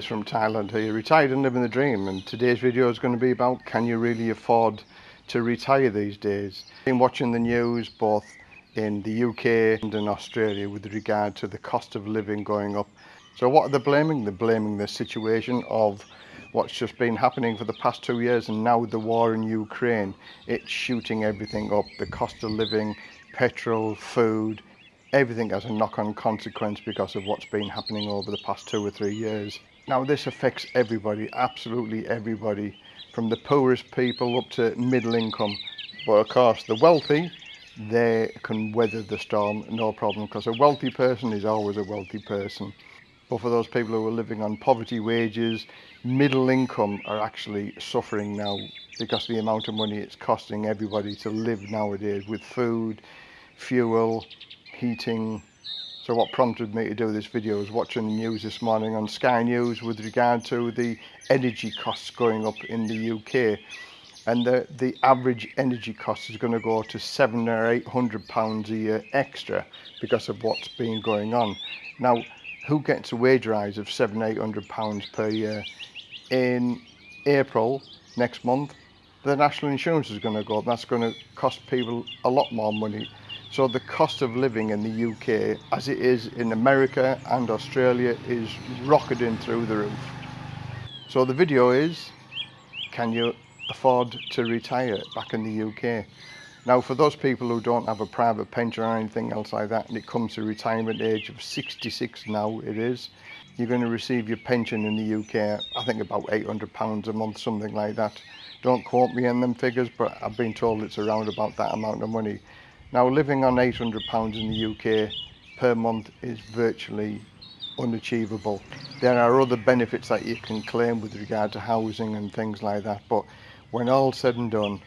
From Thailand here, retired and living the dream and today's video is going to be about can you really afford to retire these days. I've been watching the news both in the UK and in Australia with regard to the cost of living going up. So what are they blaming? They're blaming the situation of what's just been happening for the past two years and now the war in Ukraine. It's shooting everything up, the cost of living, petrol, food, everything has a knock-on consequence because of what's been happening over the past two or three years. Now this affects everybody, absolutely everybody, from the poorest people up to middle income. But of course the wealthy, they can weather the storm no problem because a wealthy person is always a wealthy person. But for those people who are living on poverty wages, middle income are actually suffering now because the amount of money it's costing everybody to live nowadays with food, fuel, heating, So what prompted me to do this video was watching the news this morning on Sky News with regard to the energy costs going up in the UK. And the, the average energy cost is going to go to seven or eight hundred pounds a year extra because of what's been going on. Now, who gets a wage rise of seven, eight hundred pounds per year? In April next month, the national insurance is going to go up. That's going to cost people a lot more money so the cost of living in the UK, as it is in America and Australia, is rocketing through the roof. So the video is, can you afford to retire back in the UK? Now for those people who don't have a private pension or anything else like that, and it comes to retirement age of 66 now it is, you're going to receive your pension in the UK, I think about £800 a month, something like that. Don't quote me on them figures, but I've been told it's around about that amount of money. Now living on £800 in the UK per month is virtually unachievable. There are other benefits that you can claim with regard to housing and things like that but when all said and done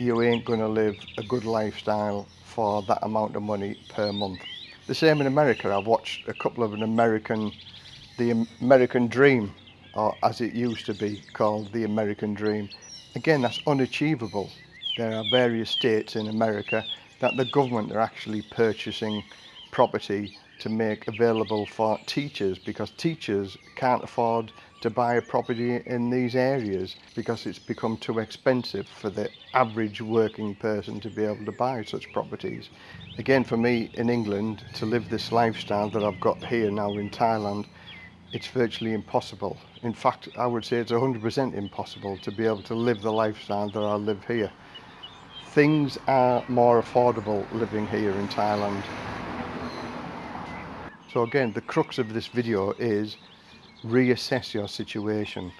you ain't going to live a good lifestyle for that amount of money per month. The same in America. I've watched a couple of an American, the American Dream or as it used to be called the American Dream. Again that's unachievable. There are various states in America that the government are actually purchasing property to make available for teachers because teachers can't afford to buy a property in these areas because it's become too expensive for the average working person to be able to buy such properties. Again for me in England to live this lifestyle that I've got here now in Thailand it's virtually impossible. In fact I would say it's 100% impossible to be able to live the lifestyle that I live here things are more affordable living here in Thailand. So again, the crux of this video is reassess your situation.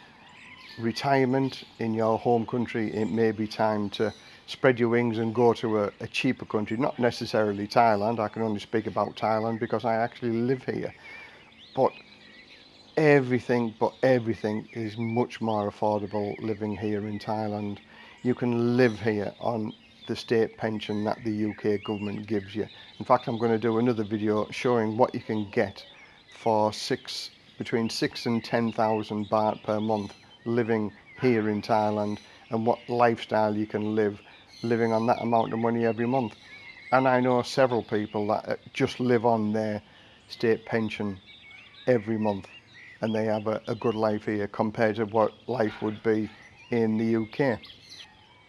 Retirement in your home country, it may be time to spread your wings and go to a, a cheaper country, not necessarily Thailand. I can only speak about Thailand because I actually live here. But everything, but everything is much more affordable living here in Thailand you can live here on the state pension that the UK government gives you. In fact, I'm going to do another video showing what you can get for six between six and 10,000 baht per month living here in Thailand and what lifestyle you can live living on that amount of money every month. And I know several people that uh, just live on their state pension every month and they have a, a good life here compared to what life would be in the UK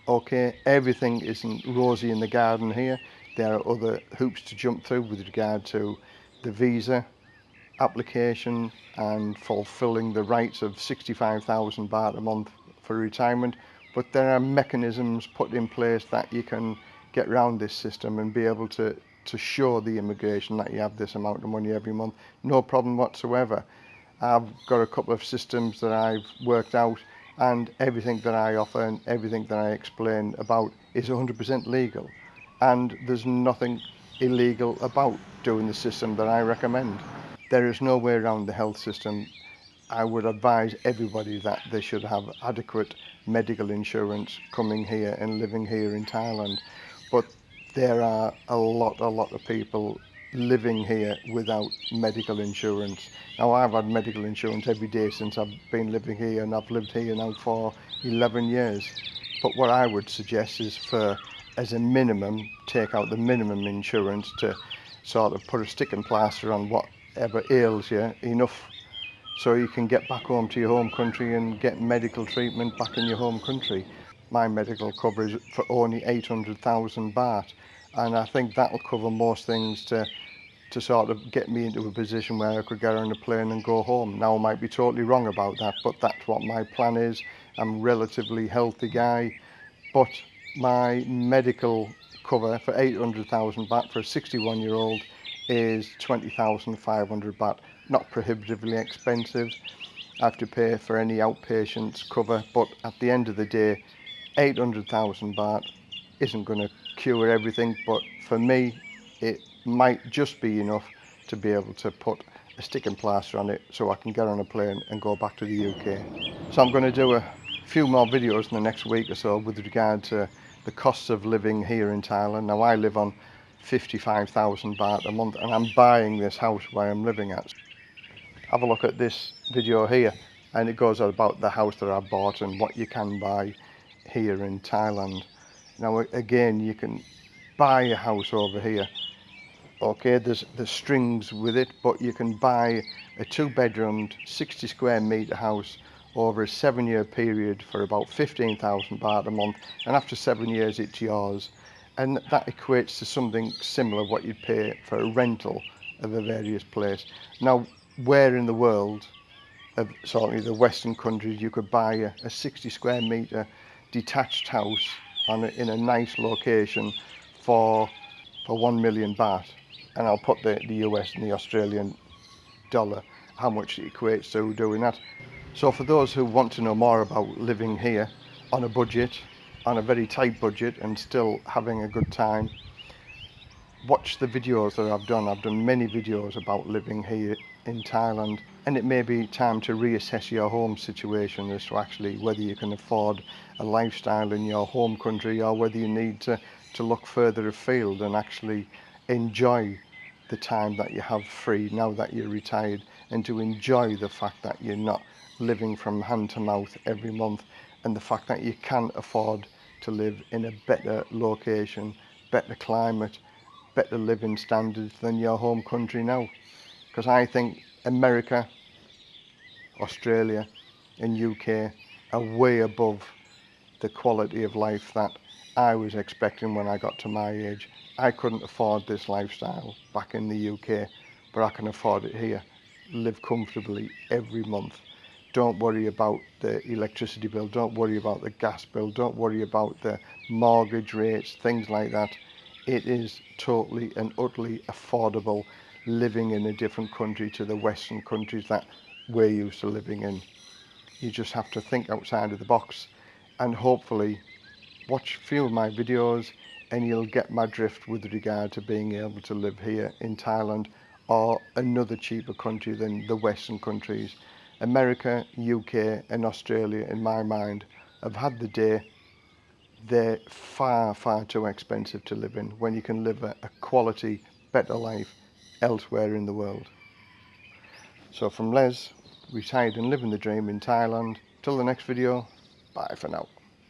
okay everything isn't rosy in the garden here. There are other hoops to jump through with regard to the visa application and fulfilling the rights of 65,000 baht a month for retirement. But there are mechanisms put in place that you can get round this system and be able to to show the immigration that you have this amount of money every month. No problem whatsoever. I've got a couple of systems that I've worked out and everything that I offer and everything that I explain about is 100% legal and there's nothing illegal about doing the system that I recommend. There is no way around the health system. I would advise everybody that they should have adequate medical insurance coming here and living here in Thailand. But there are a lot, a lot of people living here without medical insurance. Now I've had medical insurance every day since I've been living here and I've lived here now for 11 years. But what I would suggest is for, as a minimum, take out the minimum insurance to sort of put a stick and plaster on whatever ails you enough so you can get back home to your home country and get medical treatment back in your home country. My medical cover is for only 800,000 baht and I think that'll cover most things to to sort of get me into a position where I could get on a plane and go home. Now I might be totally wrong about that, but that's what my plan is. I'm a relatively healthy guy, but my medical cover for 800,000 baht for a 61 year old is 20,500 baht. Not prohibitively expensive. I have to pay for any outpatients cover, but at the end of the day, 800,000 baht isn't going to cure everything, but for me, it might just be enough to be able to put a sticking plaster on it so I can get on a plane and go back to the UK. So I'm going to do a few more videos in the next week or so with regard to the costs of living here in Thailand. Now I live on 55,000 baht a month and I'm buying this house where I'm living at. Have a look at this video here and it goes about the house that I bought and what you can buy here in Thailand. Now again, you can buy a house over here. Okay, there's the strings with it, but you can buy a two-bedroomed, 60 square meter house over a seven-year period for about 15,000 baht a month, and after seven years, it's yours. And that equates to something similar what you'd pay for a rental of a various place. Now, where in the world, of certainly the Western countries, you could buy a, a 60 square meter detached house in a nice location for for 1 million baht and I'll put the, the US and the Australian dollar, how much it equates to doing that. So for those who want to know more about living here on a budget, on a very tight budget and still having a good time, watch the videos that I've done. I've done many videos about living here in Thailand and it may be time to reassess your home situation as to actually whether you can afford a lifestyle in your home country or whether you need to, to look further afield and actually enjoy the time that you have free now that you're retired and to enjoy the fact that you're not living from hand to mouth every month and the fact that you can afford to live in a better location, better climate, better living standards than your home country now. Because I think America, Australia and UK are way above the quality of life that I was expecting when I got to my age. I couldn't afford this lifestyle back in the UK, but I can afford it here. Live comfortably every month. Don't worry about the electricity bill, don't worry about the gas bill, don't worry about the mortgage rates, things like that. It is totally and utterly affordable living in a different country to the Western countries that we're used to living in. You just have to think outside of the box and hopefully watch a few of my videos and you'll get my drift with regard to being able to live here in Thailand or another cheaper country than the Western countries. America, UK and Australia, in my mind, have had the day. They're far, far too expensive to live in when you can live a, a quality, better life elsewhere in the world. So from Les, retired and living the dream in Thailand. Till the next video, bye for now.